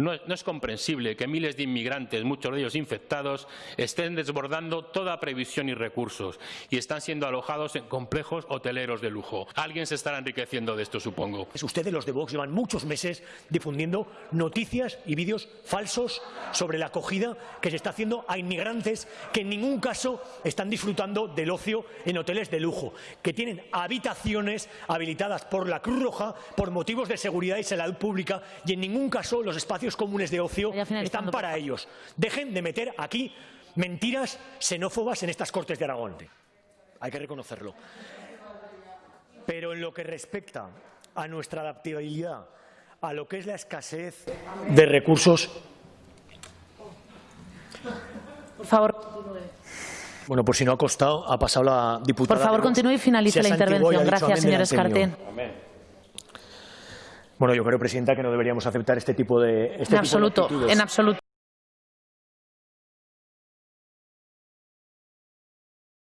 No, es comprensible que miles de inmigrantes, muchos de ellos infectados, estén desbordando toda previsión y recursos y están siendo alojados en complejos hoteleros de lujo. Alguien se estará enriqueciendo de esto, supongo. Ustedes, los de Vox, llevan muchos meses difundiendo noticias y vídeos falsos sobre la acogida que se está haciendo a inmigrantes que en ningún caso están disfrutando del ocio en hoteles de lujo, que tienen habitaciones habilitadas por la Cruz Roja por motivos de seguridad y salud pública y en ningún caso los espacios comunes de ocio están para ellos. Dejen de meter aquí mentiras xenófobas en estas Cortes de Aragón. Hay que reconocerlo. Pero en lo que respecta a nuestra adaptabilidad, a lo que es la escasez de recursos, Por favor, bueno, por si no ha costado, ha pasado la diputada. por favor, continúe y finalice la intervención. Gracias, señor delante mío. Escarté. Bueno, yo creo, presidenta, que no deberíamos aceptar este tipo de. Este En tipo absoluto, en absoluto.